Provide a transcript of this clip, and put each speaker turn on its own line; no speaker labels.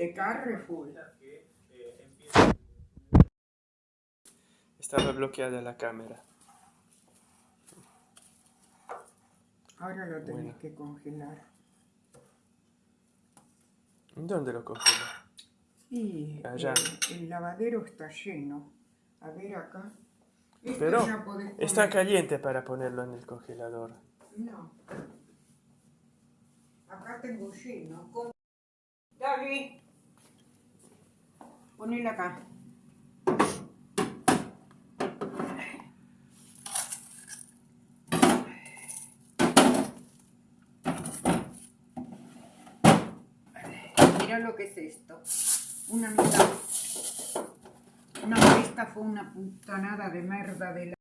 De Carrefour.
Estaba bloqueada la cámara.
Ahora lo tenés
Bueno.
que congelar.
¿Dónde lo congelo?
Y
Allá.
el, el lavadero está lleno. A ver acá. Esto
Pero está caliente para ponerlo en el congelador.
No. Acá tengo lleno. Dale. Ponela acá. Mira lo que es esto. Una mitad. No, esta fue una putanada de merda de la...